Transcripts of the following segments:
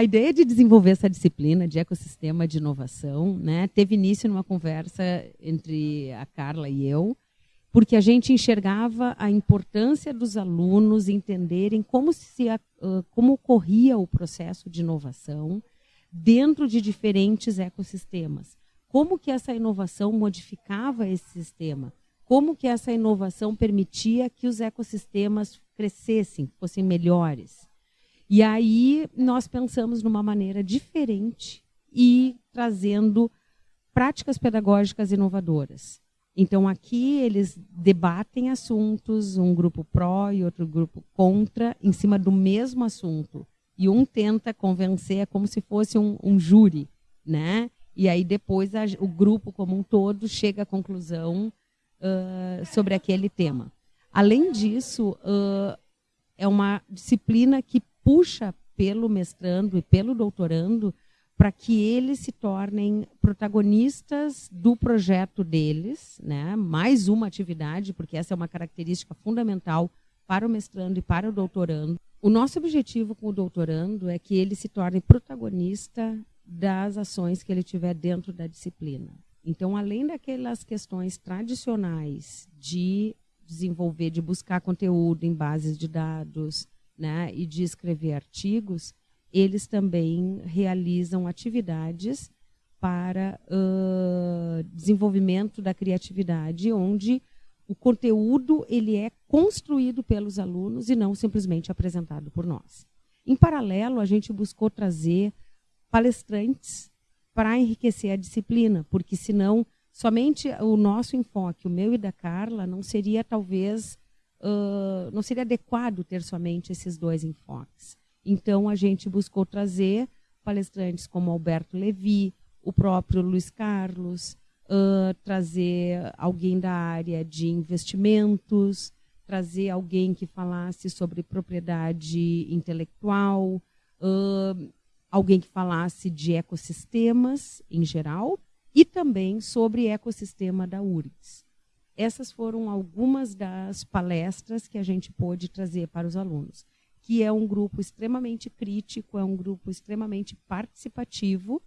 A ideia de desenvolver essa disciplina de ecossistema de inovação né, teve início numa conversa entre a Carla e eu, porque a gente enxergava a importância dos alunos entenderem como, se, como ocorria o processo de inovação dentro de diferentes ecossistemas. Como que essa inovação modificava esse sistema? Como que essa inovação permitia que os ecossistemas crescessem, fossem melhores? E aí nós pensamos numa maneira diferente e trazendo práticas pedagógicas inovadoras. Então aqui eles debatem assuntos, um grupo pró e outro grupo contra, em cima do mesmo assunto. E um tenta convencer, é como se fosse um, um júri, né? E aí depois a, o grupo como um todo chega à conclusão uh, sobre aquele tema. Além disso, uh, é uma disciplina que puxa pelo mestrando e pelo doutorando para que eles se tornem protagonistas do projeto deles, né? mais uma atividade, porque essa é uma característica fundamental para o mestrando e para o doutorando. O nosso objetivo com o doutorando é que ele se torne protagonista das ações que ele tiver dentro da disciplina. Então, além daquelas questões tradicionais de desenvolver, de buscar conteúdo em bases de dados, né, e de escrever artigos, eles também realizam atividades para uh, desenvolvimento da criatividade, onde o conteúdo ele é construído pelos alunos e não simplesmente apresentado por nós. Em paralelo, a gente buscou trazer palestrantes para enriquecer a disciplina, porque senão somente o nosso enfoque, o meu e da Carla, não seria talvez uh, não seria adequado ter somente esses dois enfoques. Então, a gente buscou trazer palestrantes como Alberto Levi, o próprio Luiz Carlos, uh, trazer alguém da área de investimentos, trazer alguém que falasse sobre propriedade intelectual, uh, alguém que falasse de ecossistemas em geral e também sobre ecossistema da URGS. Essas foram algumas das palestras que a gente pôde trazer para os alunos, que é um grupo extremamente crítico, é um grupo extremamente participativo,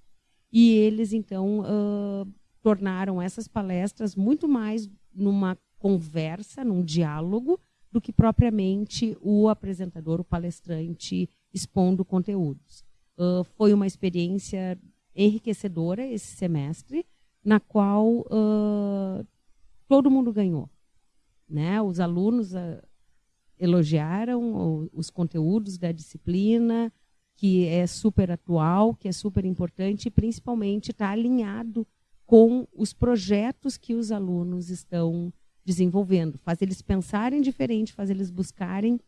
e eles, então, uh, tornaram essas palestras muito mais numa conversa, num diálogo, do que propriamente o apresentador, o palestrante, expondo conteúdos. Uh, foi uma experiência enriquecedora esse semestre, na qual uh, todo mundo ganhou. Né? Os alunos uh, elogiaram os conteúdos da disciplina, que é super atual, que é super importante e principalmente está alinhado com os projetos que os alunos estão desenvolvendo. Faz eles pensarem diferente, faz eles buscarem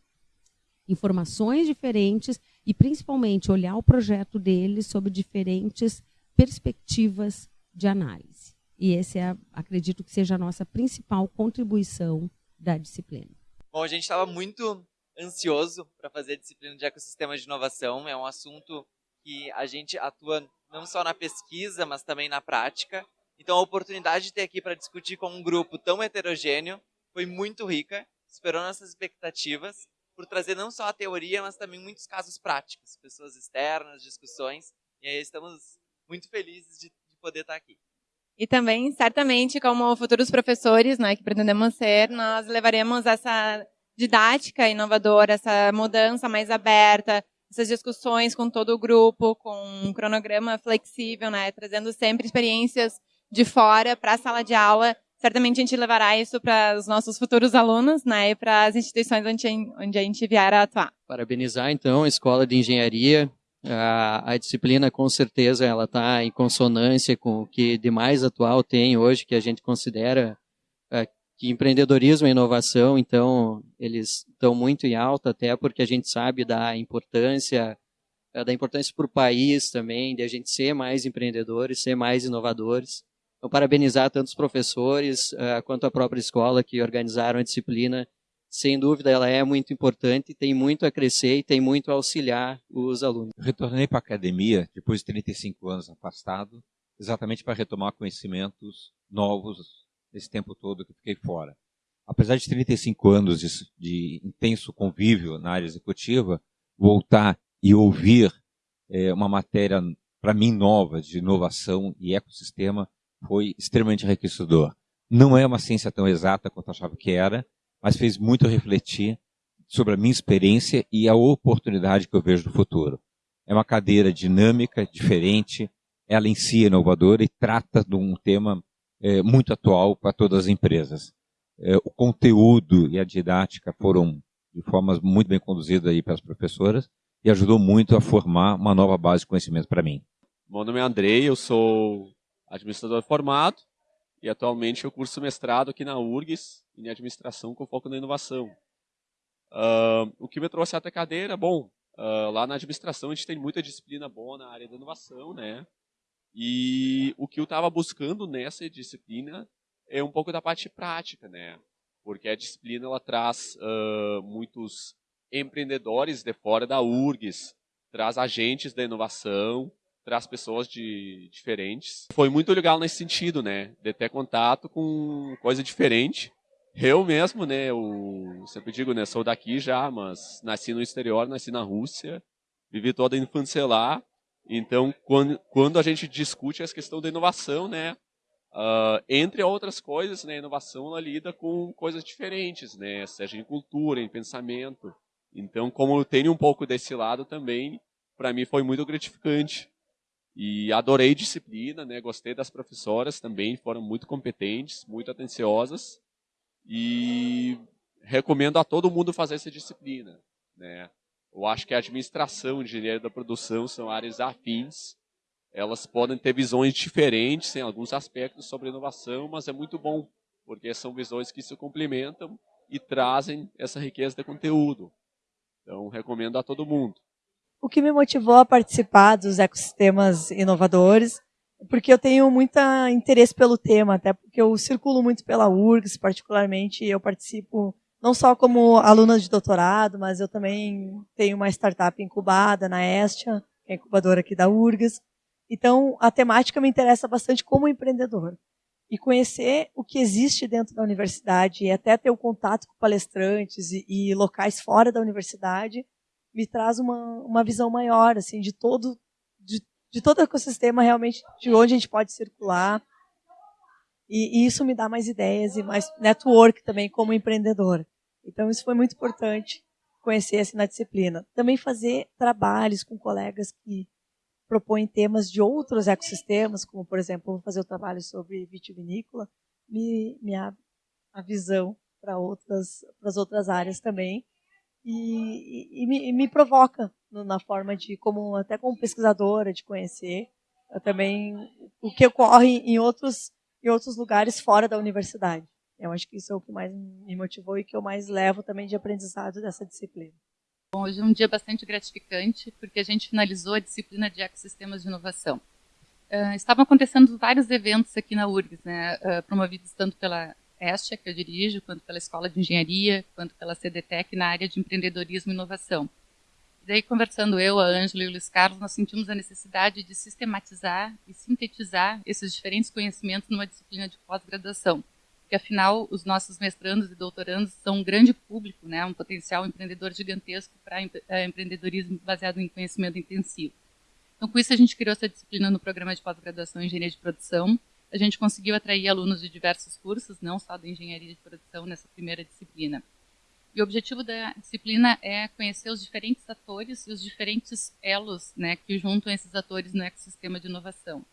informações diferentes e principalmente olhar o projeto deles sob diferentes perspectivas de análise. E esse é, acredito que seja a nossa principal contribuição da disciplina. Bom, a gente estava muito ansioso para fazer a disciplina de ecossistema de inovação. É um assunto que a gente atua não só na pesquisa, mas também na prática. Então, a oportunidade de ter aqui para discutir com um grupo tão heterogêneo foi muito rica, superou nossas expectativas, por trazer não só a teoria, mas também muitos casos práticos, pessoas externas, discussões. E aí estamos muito felizes de, de poder estar aqui. E também, certamente, como futuros professores, né, que pretendemos ser, nós levaremos essa didática inovadora, essa mudança mais aberta, essas discussões com todo o grupo, com um cronograma flexível, né, trazendo sempre experiências de fora para a sala de aula. Certamente a gente levará isso para os nossos futuros alunos, né, e para as instituições onde, onde a gente vier a atuar. Parabenizar então a Escola de Engenharia a, a disciplina com certeza ela está em consonância com o que de mais atual tem hoje, que a gente considera é, que empreendedorismo e inovação, então, eles estão muito em alta, até porque a gente sabe da importância, é, da importância para o país também, de a gente ser mais empreendedores, ser mais inovadores. Então, parabenizar tanto os professores uh, quanto a própria escola que organizaram a disciplina sem dúvida, ela é muito importante, tem muito a crescer e tem muito a auxiliar os alunos. Eu retornei para a academia depois de 35 anos afastado, exatamente para retomar conhecimentos novos nesse tempo todo que fiquei fora. Apesar de 35 anos de, de intenso convívio na área executiva, voltar e ouvir é, uma matéria, para mim, nova, de inovação e ecossistema, foi extremamente enriquecedor. Não é uma ciência tão exata quanto achava que era, mas fez muito refletir sobre a minha experiência e a oportunidade que eu vejo no futuro. É uma cadeira dinâmica, diferente, ela em si é inovadora e trata de um tema é, muito atual para todas as empresas. É, o conteúdo e a didática foram de formas muito bem conduzidas aí pelas professoras e ajudou muito a formar uma nova base de conhecimento para mim. Meu nome é Andrei, eu sou administrador formado e atualmente eu curso mestrado aqui na URGS em administração com foco na inovação. Uh, o que me trouxe até cadeira, bom, uh, lá na administração a gente tem muita disciplina boa na área da inovação, né? E o que eu estava buscando nessa disciplina é um pouco da parte prática, né? Porque a disciplina ela traz uh, muitos empreendedores de fora da URGS, traz agentes da inovação, traz pessoas de diferentes. Foi muito legal nesse sentido, né? De ter contato com coisa diferente. Eu mesmo, né? Eu sempre digo, né? Sou daqui já, mas nasci no exterior, nasci na Rússia, vivi toda a infância lá. Então, quando, quando a gente discute essa questão da inovação, né? Uh, entre outras coisas, né, a inovação ela lida com coisas diferentes, né, seja em cultura, em pensamento. Então, como eu tenho um pouco desse lado também, para mim foi muito gratificante. E adorei disciplina, né, gostei das professoras também, foram muito competentes, muito atenciosas. E recomendo a todo mundo fazer essa disciplina. Né. Eu acho que a administração, engenharia da produção são áreas afins elas podem ter visões diferentes em alguns aspectos sobre inovação, mas é muito bom, porque são visões que se complementam e trazem essa riqueza de conteúdo. Então, recomendo a todo mundo. O que me motivou a participar dos ecossistemas inovadores, porque eu tenho muito interesse pelo tema, até porque eu circulo muito pela URGS, particularmente, eu participo não só como aluna de doutorado, mas eu também tenho uma startup incubada na Estia, que é incubadora aqui da URGS, então, a temática me interessa bastante como empreendedor. E conhecer o que existe dentro da universidade e até ter o contato com palestrantes e, e locais fora da universidade me traz uma, uma visão maior assim de todo de, todo o ecossistema realmente de onde a gente pode circular e, e, isso me dá mais ideias e mais network também como empreendedor. Então isso foi muito importante conhecer assim na disciplina. Também fazer trabalhos com colegas que propõem temas de outros ecossistemas, como, por exemplo, vou fazer o trabalho sobre vitivinícola, me, me abre a visão para outras, para as outras áreas também, e, e, me, e me, provoca na forma de, como até como pesquisadora, de conhecer também o que ocorre em outros, em outros lugares fora da universidade. Eu acho que isso é o que mais me motivou e que eu mais levo também de aprendizado dessa disciplina. Bom, hoje é um dia bastante gratificante, porque a gente finalizou a disciplina de ecossistemas de inovação. Uh, estavam acontecendo vários eventos aqui na URGS, né, uh, promovidos tanto pela Estia, que eu dirijo, quanto pela Escola de Engenharia, quanto pela CDTEC na área de empreendedorismo e inovação. E daí, conversando eu, a Ângela e o Luiz Carlos, nós sentimos a necessidade de sistematizar e sintetizar esses diferentes conhecimentos numa disciplina de pós-graduação porque afinal os nossos mestrandos e doutorandos são um grande público, né, um potencial empreendedor gigantesco para é, empreendedorismo baseado em conhecimento intensivo. Então, com isso, a gente criou essa disciplina no programa de pós-graduação em Engenharia de Produção. A gente conseguiu atrair alunos de diversos cursos, não só da Engenharia de Produção, nessa primeira disciplina. E o objetivo da disciplina é conhecer os diferentes atores e os diferentes elos né, que juntam esses atores no ecossistema de inovação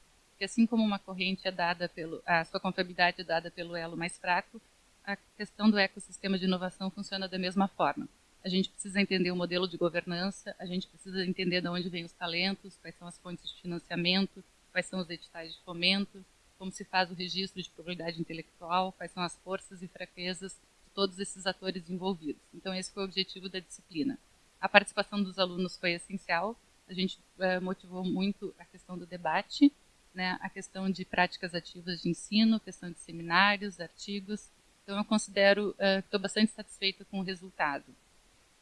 que assim como uma corrente é dada pelo, a sua contabilidade é dada pelo elo mais fraco, a questão do ecossistema de inovação funciona da mesma forma. A gente precisa entender o modelo de governança, a gente precisa entender de onde vêm os talentos, quais são as fontes de financiamento, quais são os editais de fomento, como se faz o registro de propriedade intelectual, quais são as forças e fraquezas de todos esses atores envolvidos. Então, esse foi o objetivo da disciplina. A participação dos alunos foi essencial, a gente uh, motivou muito a questão do debate, né, a questão de práticas ativas de ensino, questão de seminários, artigos. Então, eu considero que estou bastante satisfeita com o resultado.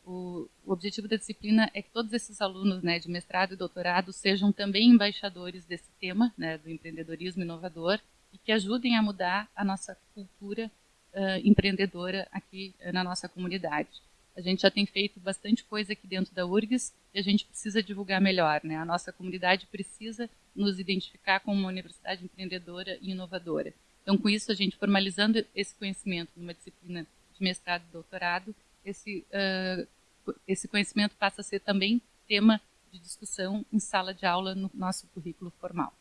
O, o, objetivo da disciplina é que todos esses alunos né, de mestrado e doutorado sejam também embaixadores desse tema, né, do empreendedorismo inovador, e que ajudem a mudar a nossa cultura uh, empreendedora aqui na nossa comunidade. a gente já tem feito bastante coisa aqui dentro da URGS e a gente precisa divulgar melhor. Né? A nossa comunidade precisa nos identificar como uma universidade empreendedora e inovadora. Então, com isso, a gente formalizando esse conhecimento numa disciplina de mestrado e doutorado, esse, uh, esse conhecimento passa a ser também tema de discussão em sala de aula no nosso currículo formal.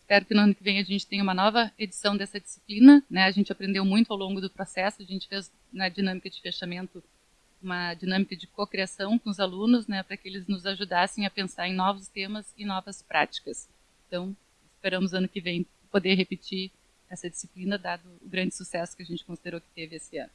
Espero que no ano que vem a gente tenha uma nova edição dessa disciplina. Né? A gente aprendeu muito ao longo do processo, a gente fez na dinâmica de fechamento uma dinâmica de cocriação com os alunos, né, para que eles nos ajudassem a pensar em novos temas e novas práticas. Então, esperamos ano que vem poder repetir essa disciplina, dado o grande sucesso que a gente considerou que teve esse ano.